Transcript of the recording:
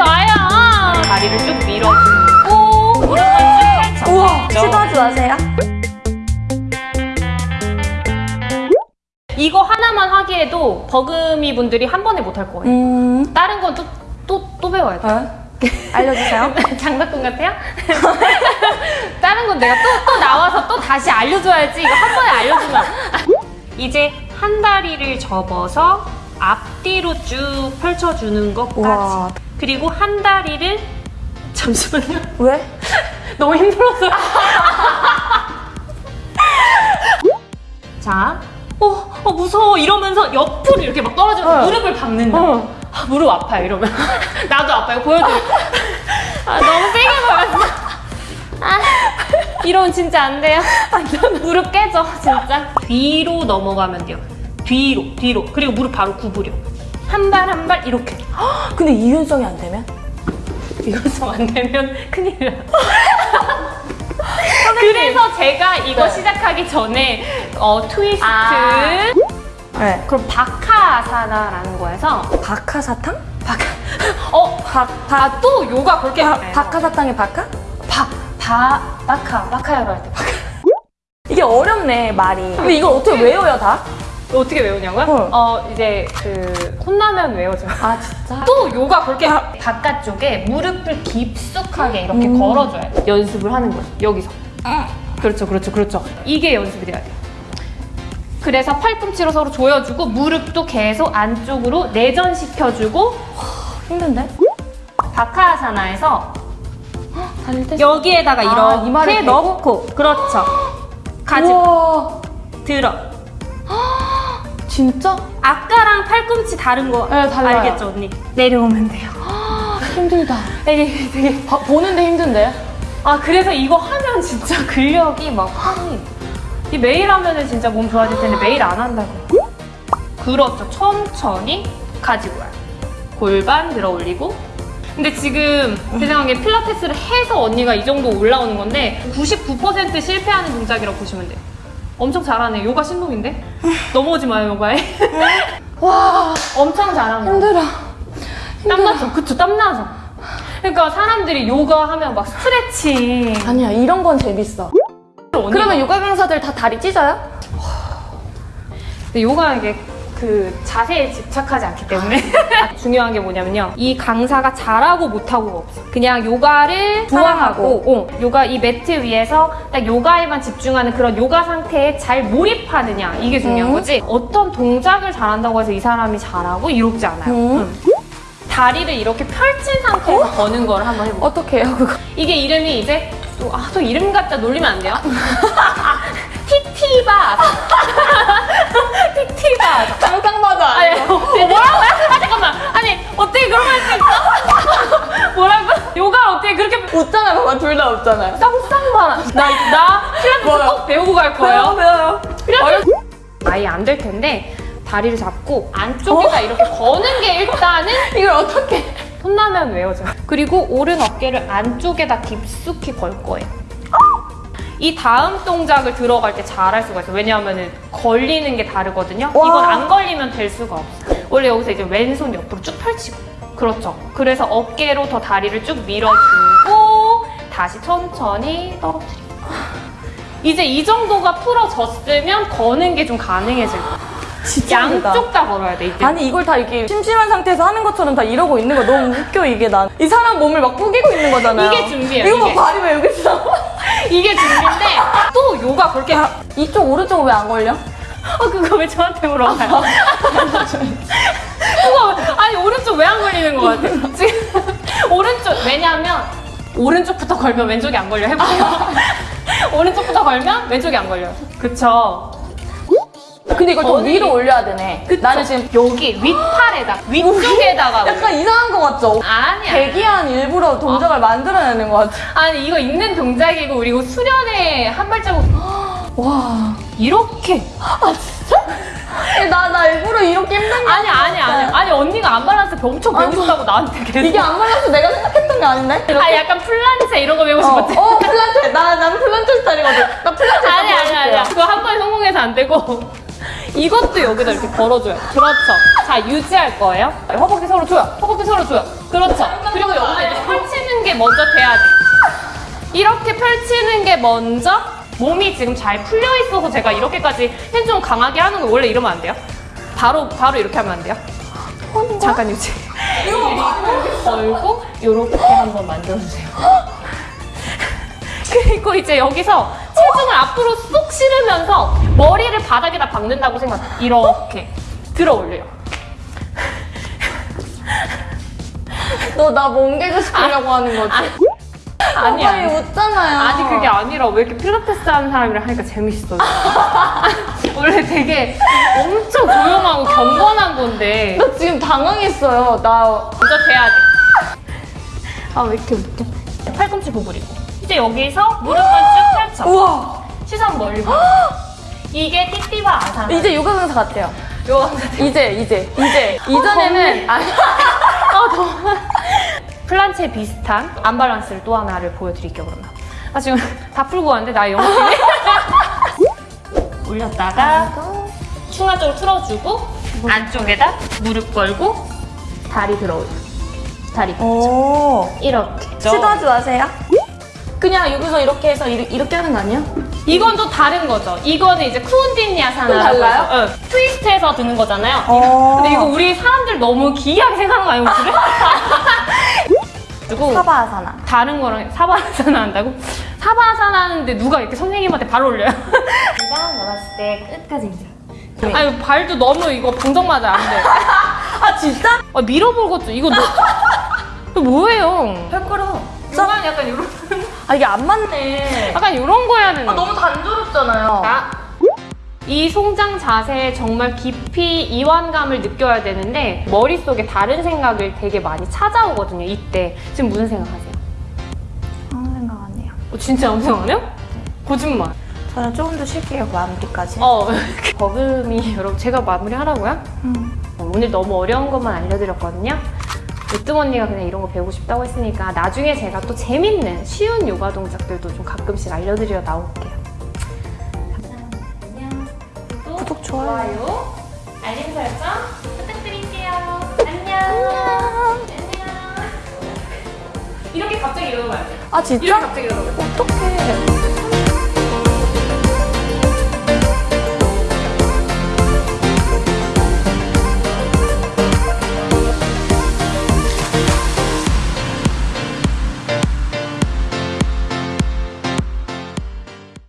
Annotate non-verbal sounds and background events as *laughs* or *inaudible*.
해봐요. 다리를 쭉 밀어주고 무릎을 쭉 펼쳐. 우와 시도하지 마세요. 이거 하나만 하기에도 버금이 분들이 한 번에 못 할 거예요. 음. 다른 건 또 또 또 배워야 돼. 어? 알려주세요. *laughs* 장난감 같아요? *laughs* 다른 건 내가 또, 또 나와서 또 다시 알려줘야지. 이거 한 번에 알려주면. *laughs* 이제 한 다리를 접어서 앞뒤로 쭉 펼쳐주는 것까지. 우와. 그리고 한 다리를 잠시만요. *laughs* 왜? *laughs* 너무 힘들었어요. *laughs* 자, 어, 어 무서워 이러면서 옆으로 이렇게 막 떨어져서 어. 무릎을 박는다. 어. 아, 무릎 아파요 이러면. 나도 아파요. 보여드릴. 아 너무 세게 보였어. 아, 이러면 진짜 안 돼요. 무릎 깨져 진짜. 뒤로 넘어가면 돼요. 뒤로 뒤로 그리고 무릎 바로 구부려. 한 발 한 발 이렇게. 근데 이윤성이 안 되면? 이것좀 안 되면 큰일 나. 그래서 제가 이거 네. 시작하기 전에 어, 트위스트 아. 네. 그럼 바카사나라는 거에서 박하사탕? 바카 어, 박, 박, 아, 또 요가 그렇게 바. 박하사탕의 박하? 바, 바, 바카, 바카야로 할 때 바카. 이게 어렵네 말이. 근데 이걸 어떻게 외워요 다? 어떻게 외우냐고요? 어. 어, 이제 그 혼나면 외워져요. 아 진짜? *laughs* 또 요가 그렇게 바깥쪽에 무릎을 깊숙하게 이렇게 음. 걸어줘야 돼. 연습을 하는 거예요. 여기서. 그렇죠, 그렇죠, 그렇죠. 이게 연습이 돼야 돼요. 그래서 팔꿈치로 서로 조여주고 무릎도 계속 안쪽으로 내전시켜주고 힘든데? 바카아사나에서 달릴 때? 여기에다가 아, 이렇게? 넣고 그렇죠. 가지 우와 들어. 진짜? 아까랑 팔꿈치 다른 거 네, 달라요. 알겠죠, 언니? 내려오면 돼요. 힘들다. 되게 되게 봐, 보는데 힘든데? 아 그래서 이거 하면 진짜 *laughs* 근력이 막 확이 이 매일 하면은 진짜 몸 좋아질 텐데 매일 안 한다고 그렇죠 천천히 가지고 와요 골반 들어 올리고 근데 지금 제 생각에 필라테스를 해서 언니가 이 정도 올라오는 건데 99% 실패하는 동작이라고 보시면 돼요 엄청 잘하네. 요가 신동인데? 넘어오지 마요 요가에. *laughs* 와 엄청 잘하네. 힘들어. 땀나죠? 그쵸 땀나죠? 그러니까 사람들이 요가 하면 막 스트레칭. 아니야 이런 건 재밌어. 그러면 요가 강사들 다 다리 찢어요? 근데 요가 이게 그 자세에 집착하지 않기 때문에 *laughs* 중요한 게 뭐냐면요 이 강사가 잘하고 못하고가 없어 그냥 요가를 좋아하고. 어, 요가 이 매트 위에서 딱 요가에만 집중하는 그런 요가 상태에 잘 몰입하느냐 이게 중요한 음. 거지 어떤 동작을 잘한다고 해서 이 사람이 잘하고 이롭지 않아요 음. 응. 다리를 이렇게 펼친 상태에서 거는 걸 한번 해볼게요 어떻게 해요 그거? 이게 이름이 이제 또, 아, 또 이름 갖다 놀리면 안 돼요? *laughs* 티티바 상상마다 아니, 어, 뭐라고요? 아, 잠깐만. 아니, 어떻게 그런 말 있어? *laughs* 뭐라고? 요가 어떻게 그렇게 웃잖아요 봐봐 둘다 웃잖아요 쌍쌍만. 나, 나 필라테스 뭐야? 꼭 배우고 갈 거예요. 배워요 필라테스 아예 안 될 텐데 다리를 잡고 안쪽에다 이렇게 거는 게 일단은 *laughs* 이걸 어떻게 혼나면 외워져. 그리고 오른 어깨를 안쪽에다 깊숙이 걸 거예요. 이 다음 동작을 들어갈 때 잘할 수가 있어요. 왜냐하면 걸리는 게 다르거든요. 와. 이건 안 걸리면 될 수가 없어요. 원래 여기서 이제 왼손 옆으로 쭉 펼치고. 그렇죠. 그래서 어깨로 더 다리를 쭉 밀어주고 다시 천천히 떨어뜨리고. 이제 이 정도가 풀어졌으면 거는 게 좀 가능해질 거예요. 진짜 힘들다. 양쪽 다 걸어야 돼, 이때. 아니 이걸 다 이렇게 심심한 상태에서 하는 것처럼 다 이러고 있는 거 너무 웃겨 이게 난. 이 사람 몸을 막 꾸기고 있는 거잖아요. 이게 준비예요, 이거 봐 이게. 발이 왜 여기 있어? *laughs* 이게 준비인데 또 요가 그렇게 하... 이쪽 오른쪽 왜 안 걸려? 어 그거 왜 저한테 물어봐요? *laughs* 그거 아니 오른쪽 왜 안 걸리는 거 같아? 지금 오른쪽 왜냐하면 오른쪽부터 걸면 왼쪽이 안 걸려 해보세요. *laughs* 오른쪽부터 걸면 왼쪽이 안 걸려요. 그쵸? 근데 이걸 더 위로 올려야 되네. 그쵸? 나는 지금 여기 윗팔에다 *laughs* 위쪽에다가. 약간 이상한 거 같죠? 아니야. 대기한 일부러 동작을 만들어내는 것 같아. 아니 이거 있는 동작이고 그리고 수련회 한 발자국 와. 이렇게 나, 나 일부러 이렇게 힘든 게 아니 아니 아니 아니 언니가 안발란스 엄청 배우고 싶다고 나한테 계속 이게 안 말라서 내가 생각했던 게 아닌데? 이렇게? 아 약간 플란체 이런 거 배우고 어, 싶었지? 어 플란체. 나, 난 플란체 스타일이거든. 나 플란체 아니 아니 아니야 그거 한 번에 성공해서 안 되고 *laughs* 이것도 여기다 이렇게 걸어줘요. 그렇죠. 자, 유지할 거예요. 허벅지 서로 줘요. 허벅지 서로 줘요. 그렇죠. 그리고 여기다 이제 펼치는 게 먼저 돼야 돼. 이렇게 펼치는 게 먼저 몸이 지금 잘 풀려 있어서 제가 이렇게까지 핸 좀 강하게 하는 거 원래 이러면 안 돼요? 바로 바로 이렇게 하면 안 돼요? 잠깐 유지. 걸고 이렇게 한번 만져주세요. 그리고 이제 여기서 체중을 앞으로 쏙 실으면서 머리를 바닥에다 박는다고 생각해. 이렇게 들어 올려요. 너 나 멍게고 싶으려고 하는 거지? 아니 아니 아니. 웃잖아요. 아니 그게 아니라 왜 이렇게 필라테스 하는 사람이랑 하니까 재밌어. *laughs* 원래 되게 엄청 조용하고 경건한 건데 나 지금 당황했어요. 나 먼저 돼야 돼. 아 왜 이렇게 웃겨? 팔꿈치 구부리고 이제 여기서 무릎을 쭉 펼쳐. 우와 시선 봐. *gasps* 이게 띠띠바 아사나. 이제 요가 강사 같아요. 요 이제 이제 이제 이전에는 아니 아, *laughs* 더워. 플란체 비슷한 안밸런스를 또 하나를 보여드릴게요, 그러면. 아, 지금 *laughs* 다 풀고 왔는데, 나 영어 때문에. *laughs* 올렸다가, 충하 쪽으로 틀어주고, 안쪽에다 무릎 걸고, 다리 들어 올려. 다리 펴. 오 이렇게. 시도하지 마세요. 그냥 여기서 이렇게 해서 이 렇게, 이렇게 하는 거 아니야? 이건 또 다른 거죠. 이거는 이제. 또 달라요? 응. 트위스트해서 드는 거잖아요. 어. 근데 이거 우리 사람들 너무 기이하게 생각하는 거 아니에요, 그래? *laughs* 그리고 사바아사나. 다른 거랑 사바아사나 한다고? 사바아사나 하는데 누가 이렇게 선생님한테 발 올려요? *laughs* 일단 나갔을 때 끝까지 이제. 아니 발도 너무 이거 방정 맞아 안 돼. *laughs* 아 진짜? 아, 밀어볼 것도 이거 너, *laughs* 이거 뭐예요? 헐거려. 약간 약간 이런 아 이게 안 맞네. 약간 이런 거 해야 되는. 아 너무 단조롭잖아요. 자, 이 송장 자세에 정말 깊이 이완감을 느껴야 되는데 머릿속에 다른 생각을 되게 많이 찾아오거든요. 이때 지금 무슨 생각하세요? 아무 생각 안 해요. 어, 진짜 아무 생각 안 해요? 거짓말. 저는 조금 더 쉴게요 마무리까지. 어, *laughs* 버금이 여러분 제가 마무리하라고요? 음. 어, 오늘 너무 어려운 것만 알려드렸거든요. 으뜸 언니가 그냥 이런 거 배우고 싶다고 했으니까 나중에 제가 또 재밌는 쉬운 요가 동작들도 좀 가끔씩 알려드려 나올게요. 좋아요. 알림 설정 부탁드릴게요. 안녕. 안녕. 이렇게 갑자기 일어나면 안 돼. 아 이렇게 진짜? 갑자기 일어나면 안 돼. 어떡해.